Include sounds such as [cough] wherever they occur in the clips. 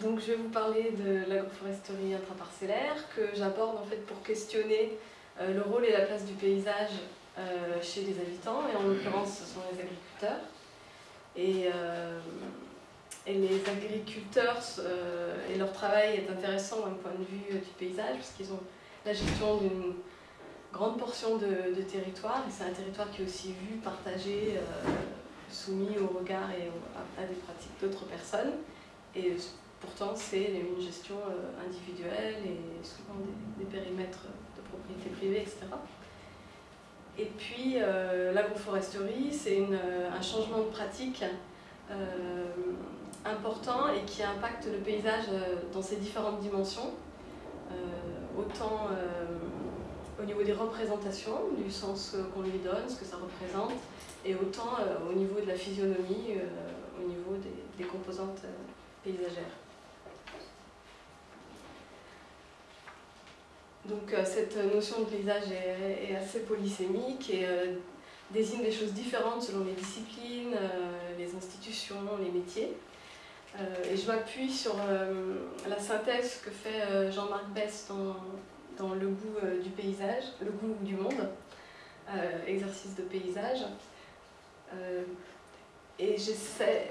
Donc je vais vous parler de l'agroforesterie intraparcellaire que j'aborde en fait pour questionner euh, le rôle et la place du paysage euh, chez les habitants et en l'occurrence ce sont les agriculteurs. Et, euh, les agriculteurs et leur travail est intéressant d'un point de vue du paysage parce qu'ils ont la gestion d'une grande portion de, territoire et c'est un territoire qui est aussi vu, partagé, soumis au regard et à, des pratiques d'autres personnes. Et Pourtant, c'est une gestion euh, individuelle et souvent des, périmètres de propriété privée, etc. Et puis, euh, l'agroforesterie, c'est euh, un changement de pratique important et qui impacte le paysage dans ses différentes dimensions, autant au niveau des représentations, du sens qu'on lui donne, ce que ça représente, et autant au niveau de la physionomie, au niveau des composantes paysagères. Donc euh, cette notion de paysage est, assez polysémique et euh, désigne des choses différentes selon les disciplines, euh, les institutions, les métiers. et je m'appuie sur la synthèse que fait Jean-Marc Bess dans, Le goût du paysage, Le goût du monde, exercice de paysage. et j'essaie,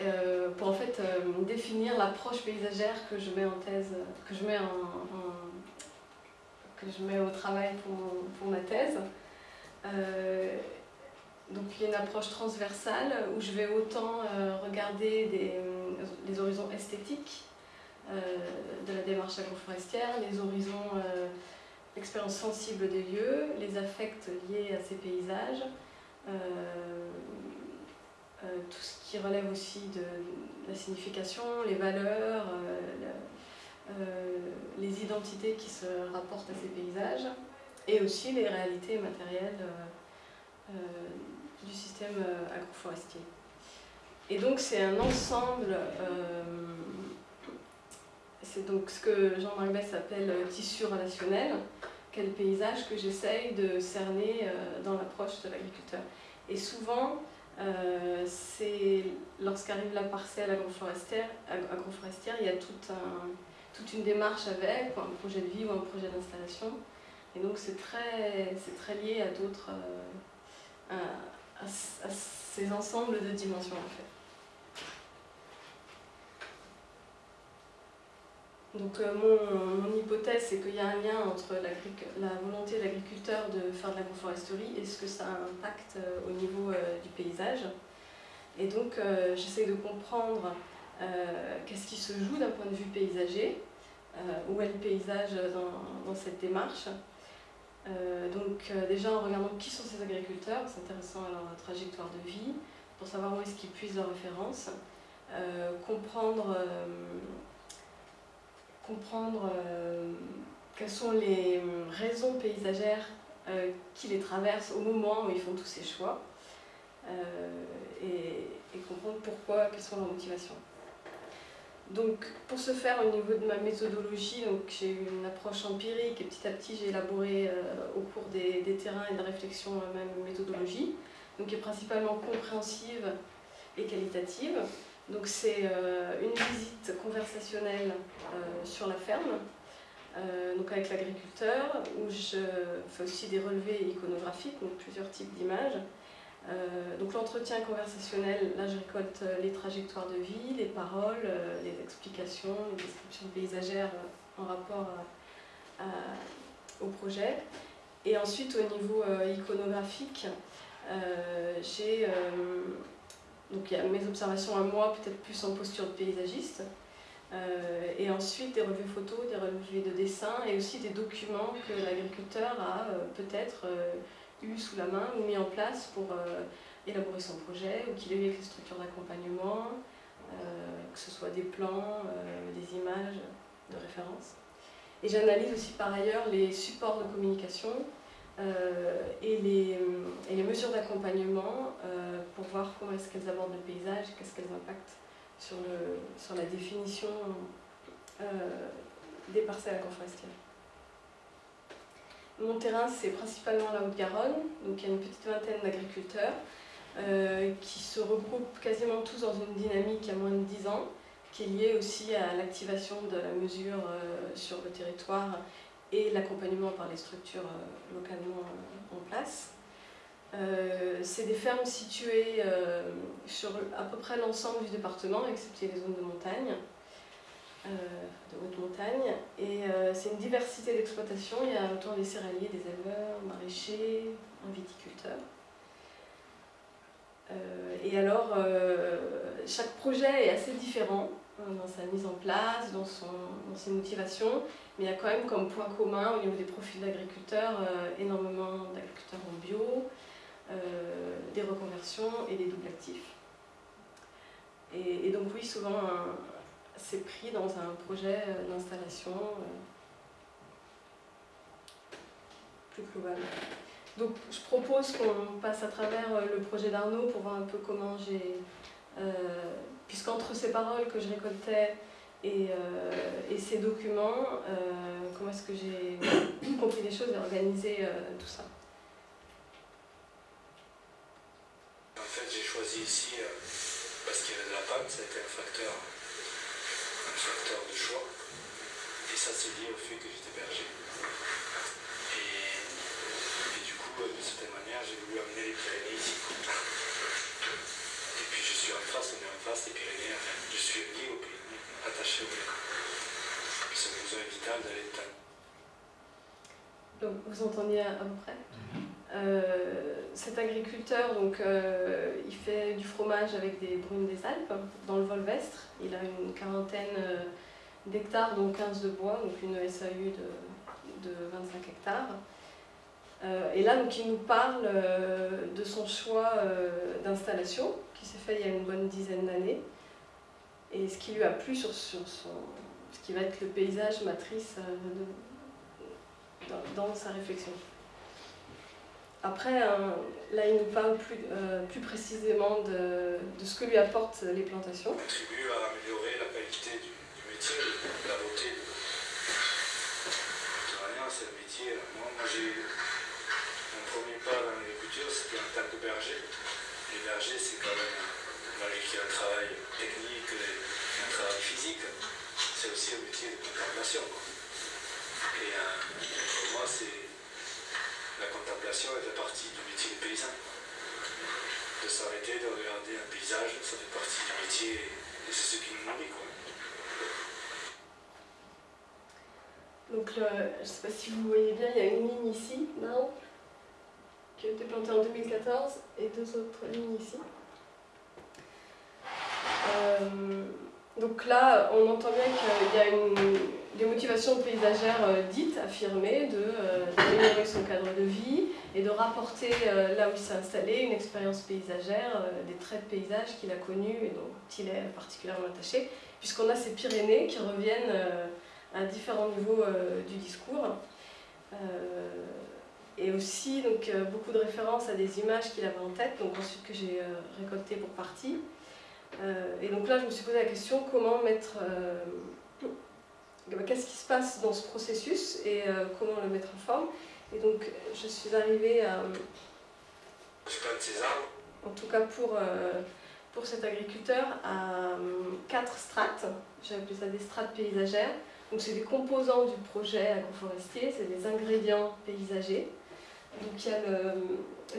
pour en fait définir l'approche paysagère que je mets en thèse, que je mets en que je mets au travail pour, ma thèse. Euh, donc il y a une approche transversale où je vais autant euh, regarder des, les horizons esthétiques euh, de la démarche agroforestière, les horizons l'expérience sensible des lieux, les affects liés à ces paysages, tout ce qui relève aussi de, la signification, les valeurs, les identités qui se rapportent à ces paysages et aussi les réalités matérielles euh, euh, du système agroforestier. Et donc c'est un ensemble, c'est donc ce que Jean-Marc Bess appelle tissu relationnel, quel paysage que j'essaye de cerner dans l'approche de l'agriculteur. Et souvent, c'est lorsqu'arrive la parcelle agroforestière, agroforestière, il y a tout un, toute une démarche avec, un projet de vie ou un projet d'installation. Et donc c'est très, très lié à d'autres, euh, à, ces ensembles de dimensions en fait. Donc euh, mon, hypothèse, c'est qu'il y a un lien entre la volonté de l'agriculteur de faire de l'agroforesterie et ce que ça impacte euh, au niveau du paysage. Et donc j'essaie de comprendre qu'est-ce qui se joue d'un point de vue paysager, où est le paysage dans, cette démarche. Euh, donc euh, déjà en regardant qui sont ces agriculteurs, s'intéressant à leur trajectoire de vie, pour savoir où est-ce qu'ils puisent leurs références, comprendre, comprendre quelles sont les raisons paysagères qui les traversent au moment où ils font tous ces choix, et comprendre pourquoi, quelles sont leurs motivations. Donc, pour ce faire, au niveau de ma méthodologie, j'ai eu une approche empirique et petit à petit j'ai élaboré euh, au cours des, terrains et de réflexion la même méthodologie, donc qui est principalement compréhensive et qualitative. Donc c'est euh, une visite conversationnelle euh, sur la ferme, donc avec l'agriculteur, où je fais aussi des relevés iconographiques, donc plusieurs types d'images, euh, donc l'entretien conversationnel, là je récolte euh, les trajectoires de vie, les paroles, euh, les explications, les descriptions paysagères en rapport au projet. Et ensuite au niveau iconographique, j'ai donc mes observations à moi, peut-être plus en posture de paysagiste, et ensuite des relevés photos, des relevés de dessin et aussi des documents que l'agriculteur a peut-être eu sous la main ou mis en place pour euh, élaborer son projet, ou qu'il ait eu les structures d'accompagnement, euh, que ce soit des plans, euh, des images de référence. Et j'analyse aussi par ailleurs les supports de communication et les, et, les, mesures d'accompagnement pour voir comment est-ce qu'elles abordent le paysage, qu'est-ce qu'elles impactent sur, le, sur la définition des parcelles agroforestières. Mon terrain, c'est principalement la Haute-Garonne, donc il y a une petite vingtaine d'agriculteurs euh, qui se regroupent quasiment tous dans une dynamique à moins de 10 ans, qui est lié aussi à l'activation de la mesure sur le territoire et l'accompagnement par les structures localement en place. c'est des fermes situées sur à peu près l'ensemble du département, excepté les zones de montagne. Euh, de haute montagne. Et euh, c'est une diversité d'exploitation. Il y a autant des céréaliers, des éleveurs, maraîchers, un viticulteur. Euh, et alors, chaque projet est assez différent dans sa mise en place, dans, son, dans, ses motivations, mais il y a quand même comme point commun au niveau des profils d'agriculteurs énormément d'agriculteurs en bio, des reconversions et des doubles actifs. Et, et donc oui, souvent un, c'est pris dans un projet euh, d'installation euh, plus global. Donc je propose qu'on passe à travers euh, le projet d'Arnaud pour voir un peu comment j'ai, puisqu'entre ces paroles que je récoltais et, ces documents, comment est-ce que j'ai [coughs] compris les choses et organisé tout ça. En fait j'ai choisi ici parce qu'il y avait de la pâte, ça a été un facteur de choix. Et ça, c'est lié au fait que j'étais berger. Et, du coup, de certaine manière, j'ai voulu amener les Pyrénées ici. Et puis je suis en face, on est en face des Pyrénées. je suis lié aux Pyrénées, attaché aux Pyrénées. C'est besoin vital d'aller de Donc vous entendiez à peu près mhm. euh, cet agriculteur, donc, euh, il fait du fromage avec des brunes des Alpes, dans le Volvestre. Il a une quarantaine euh, d'hectares, dont 15 de bois, donc une SAU de, 25 hectares. Euh, et là, donc, il nous parle euh, de son choix d'installation, qui s'est fait il y a une bonne dizaine d'années, et ce qui lui a plu sur, sur son, ce qui va être le paysage matrice dans, sa réflexion. Après, là, il nous parle plus, plus précisément de, de, ce que lui apportent les plantations. Contribue à améliorer la qualité du, c'est quand même, malgré qu'il y a un travail technique, un travail physique, c'est aussi un métier de contemplation. Et euh, pour moi, c'est la contemplation elle fait partie du métier de paysan. De s'arrêter, de regarder un paysage, ça fait partie du métier et c'est ce qui nous nourrit. Quoi. Donc je ne sais pas si vous voyez bien, il y a une ligne ici, là, qui a été plantée en 2014 et deux autres lignes ici. Euh, donc là, on entend bien qu'il y a des motivations paysagères euh, dites, affirmées, euh, d'améliorer son cadre de vie et de rapporter là où il s'est installé une expérience paysagère, des traits de paysage qu'il a connus et dont il est particulièrement attaché, puisqu'on a ces Pyrénées qui reviennent à différents niveaux du discours. Aussi donc, beaucoup de références à des images qu'il avait en tête, donc ensuite que j'ai récoltées pour partie. et donc là, je me suis posé la question comment mettre qu'est-ce qui se passe dans ce processus et euh, comment le mettre en forme. Et donc je suis arrivée à... En tout cas pour, euh, pour cet agriculteur, à quatre strates. J'ai appelé ça des strates paysagères. Donc c'est des composants du projet agroforestier, c'est des ingrédients paysagers. Donc il y a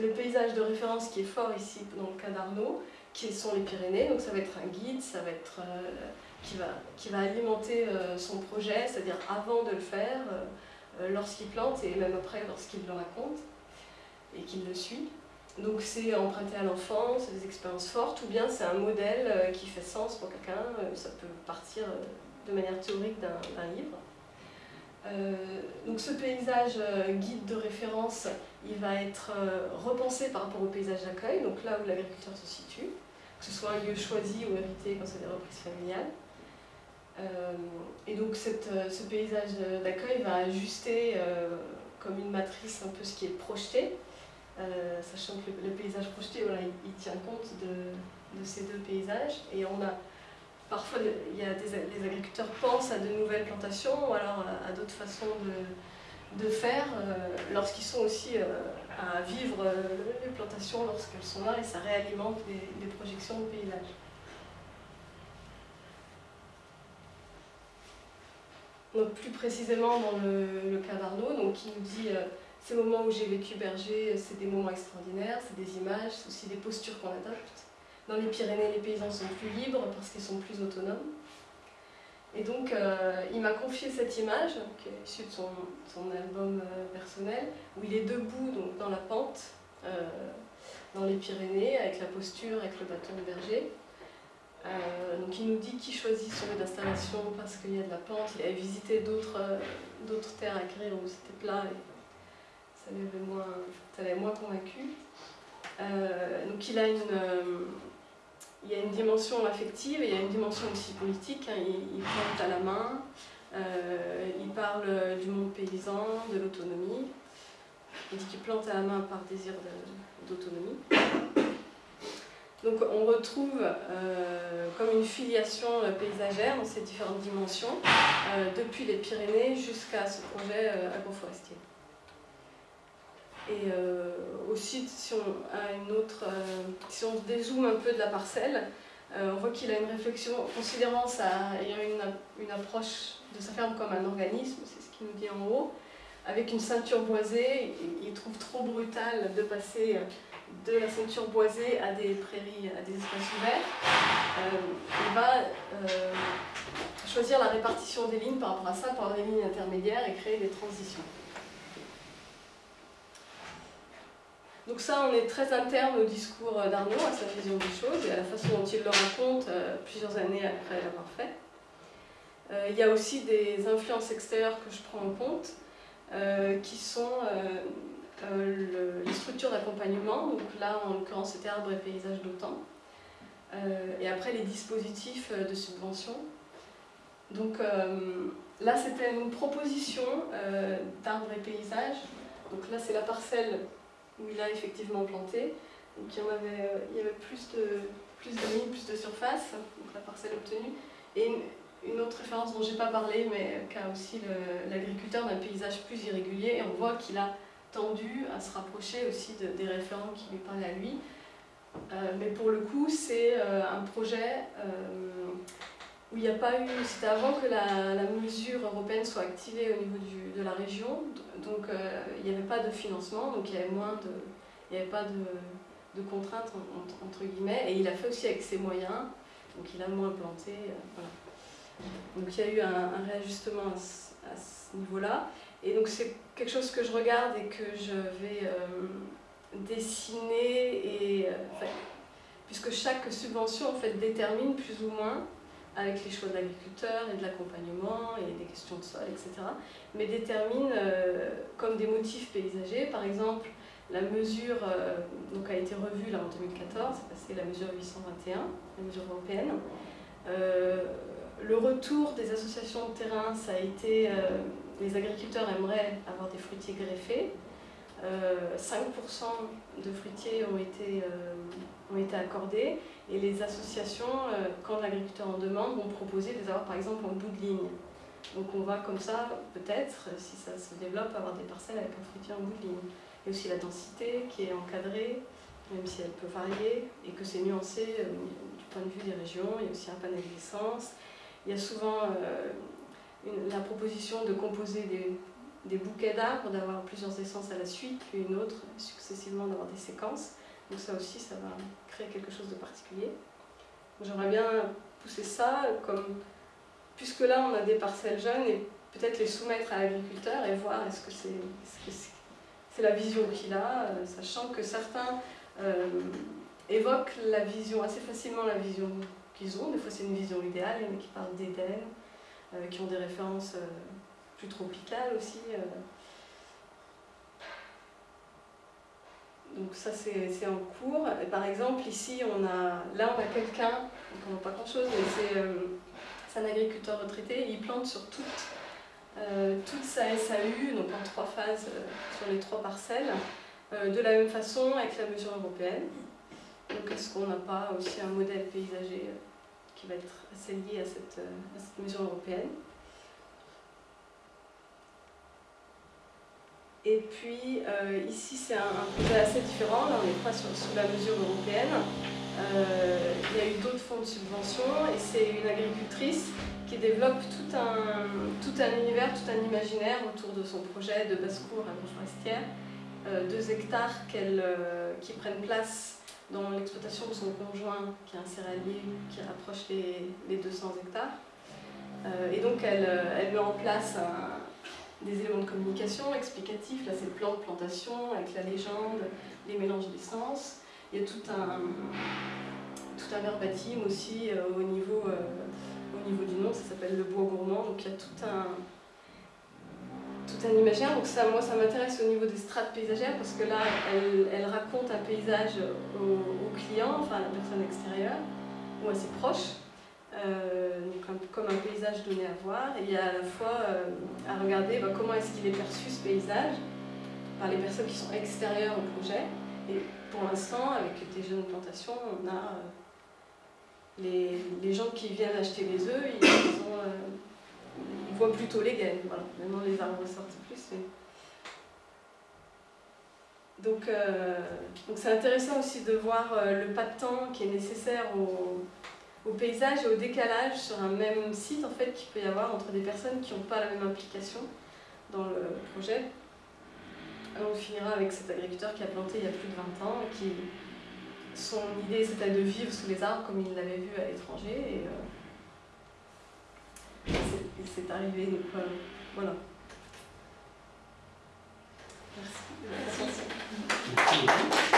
le, paysage de référence qui est fort ici dans le cas d'Arnaud, qui sont les Pyrénées. Donc ça va être un guide, ça va être... Euh, qui va, qui va alimenter euh, son projet, c'est-à-dire avant de le faire, euh, lorsqu'il plante et même après lorsqu'il le raconte et qu'il le suit. Donc c'est emprunté à l'enfant, c'est des expériences fortes, ou bien c'est un modèle qui fait sens pour quelqu'un, ça peut partir de manière théorique d'un livre. Donc ce paysage guide de référence, il va être repensé par rapport au paysage d'accueil, donc là où l'agriculteur se situe, que ce soit un lieu choisi ou hérité quand c'est des reprises familiales. Euh, et donc euh, ce paysage d'accueil va ajuster euh, comme une matrice un peu ce qui est projeté, sachant que le, paysage projeté, voilà, il, tient compte de, ces deux paysages. Et on a parfois, il y a des, les agriculteurs pensent à de nouvelles plantations ou alors à, d'autres façons de, faire lorsqu'ils sont aussi à vivre les plantations lorsqu'elles sont là et ça réalimente les projections de paysage. Donc plus précisément dans le, cas d'Arnaud, donc il nous dit euh, ces moments où j'ai vécu berger, c'est des moments extraordinaires, c'est des images, c'est aussi des postures qu'on adopte. Dans les Pyrénées, les paysans sont plus libres parce qu'ils sont plus autonomes. Et donc, euh, il m'a confié cette image, qui est issue de son, album euh, personnel, où il est debout donc, dans la pente, dans les Pyrénées, avec la posture, avec le bâton de berger. Euh, donc il nous dit qu'il choisit son lieu d'installation parce qu'il y a de la pente. Il avait visité d'autres euh, terres agricoles où c'était plat et ça l'avait moins, moins convaincu. Euh, donc il a une, il y a une dimension affective et il y a une dimension aussi politique. Hein. Plante à la main, il parle du monde paysan, de l'autonomie. Il dit qu'il plante à la main par désir d'autonomie. Donc on retrouve euh, comme une filiation euh, paysagère dans ces différentes dimensions, euh, depuis les Pyrénées jusqu'à ce projet agroforestier. Et aussi, si on, a une autre, si on dézoome un peu de la parcelle, on voit qu'il a une réflexion, considérant sa, une, une approche de sa ferme comme un organisme, c'est ce qu'il nous dit en haut, avec une ceinture boisée, il trouve trop brutal de passer de la ceinture boisée à des prairies, à des espaces ouverts, euh, il va euh, choisir la répartition des lignes par rapport à ça, avoir des lignes intermédiaires et créer des transitions. Donc ça, on est très interne au discours d'Arnaud, à sa vision des choses et à la façon dont il le raconte euh, plusieurs années après l'avoir fait. il y a aussi des influences extérieures que je prends en compte, qui sont euh, les structures d'accompagnement, donc là en l'occurrence c'était arbre et paysage d'autant, euh, et après les dispositifs euh, de subvention. Donc là c'était une proposition d'arbre et paysage, donc là c'est la parcelle où il a effectivement planté, donc il y, y avait plus de, plus lignes, plus de surface, donc la parcelle obtenue, et une, autre référence dont j'ai pas parlé, mais qu'a aussi l'agriculteur d'un paysage plus irrégulier, et on voit qu'il a tendu à se rapprocher aussi des référents qui lui parlaient à lui. Euh, mais pour le coup, c'est euh, un projet euh, où il n'y a pas eu... C'était avant que la, mesure européenne soit activée au niveau du, de la région, donc il n'y avait pas de financement, donc il y avait moins de... Il n'y avait pas de, de contraintes, entre, guillemets, et il a fait aussi avec ses moyens, donc il a moins planté. Donc il y a eu un, réajustement à ce niveau-là. Et donc c'est quelque chose que je regarde et que je vais euh, dessiner, et, euh, puisque chaque subvention en fait, détermine plus ou moins, avec les choix de l'agriculteur et de l'accompagnement et des questions de sol, etc., mais détermine euh, comme des motifs paysagers, par exemple, la mesure donc a été revue là en 2014, c'est la mesure 821, la mesure européenne. le retour des associations de terrain, ça a été les agriculteurs aimeraient avoir des fruitiers greffés. 5% euh, de fruitiers ont été, euh, ont été accordés et les associations, euh, quand l'agriculteur en demande, vont proposer de les avoir par exemple en bout de ligne. Donc on va comme ça, peut-être, si ça se développe, avoir des parcelles avec un fruitier en bout de ligne. A aussi la densité qui est encadrée, même si elle peut varier, et que c'est nuancé du point de vue des régions. Il y a aussi un panel d'essence. Il y a souvent la proposition de composer des, bouquets d'arbres, d'avoir plusieurs essences à la suite, puis une autre, successivement d'avoir des séquences. Donc ça aussi, ça va créer quelque chose de particulier. J'aimerais bien pousser ça, comme, puisque là on a des parcelles jeunes, et peut-être les soumettre à l'agriculteur et voir est-ce que c'est la vision qu'il a, euh, sachant que certains euh, évoquent la vision, assez facilement la vision qu'ils ont, des fois c'est une vision idéale, a qui parlent d'Éden, euh, qui ont des références plus tropicales aussi. Donc ça c'est en cours. Et par exemple ici on a, là on a quelqu'un, on voit pas grand chose, mais c'est un agriculteur retraité, il plante sur toute, toute sa SAU, donc en trois phases sur les trois parcelles, de la même façon avec la mesure européenne. Donc est-ce qu'on n'a pas aussi un modèle paysager qui va être assez lié à cette, à cette mesure européenne? Et puis euh, ici c'est un, projet assez différent, là on n'est pas sous la mesure européenne. Euh, il y a eu d'autres fonds de subvention et c'est une agricultrice qui développe tout un, tout un univers, tout un imaginaire autour de son projet de basse-cour agroforestière. Euh, deux hectares qu'elle, euh, qui prennent place dans l'exploitation de son conjoint, qui est un céréalier qui rapproche les, les 200 hectares. Et donc elle, elle, met en place un, des éléments de communication explicatifs. Là, c'est plan de plantation avec la légende, les mélanges d'essence. Il y a tout un, tout un verbatim aussi euh, au, niveau, au niveau du nom, ça s'appelle le bois gourmand. Donc il y a tout un, tout un imaginaire. Donc ça, moi, ça m'intéresse au niveau des strates paysagères parce que là, elle, elle raconte un paysage au, client, enfin à la personne extérieure, ou assez proche. Euh, un, comme un paysage donné à voir, et à la fois euh, à regarder bah, comment est-ce qu'il est perçu ce paysage par les personnes qui sont extérieures au projet. Et pour l'instant, avec des jeunes plantations, on a euh, les, les, gens qui viennent acheter les œufs, ils, ils voient plutôt les gaines. Voilà. Maintenant, les arbres sortent plus. Donc c'est intéressant aussi de voir le pas de temps qui est nécessaire au au paysage et au décalage sur un même site en fait qu'il peut y avoir entre des personnes qui n'ont pas la même implication dans le projet. On finira avec cet agriculteur qui a planté il y a plus de 20 ans et qui son idée c'était de vivre sous les arbres comme il l'avait vu à l'étranger et, euh, c'est arrivé donc voilà. Merci. Merci.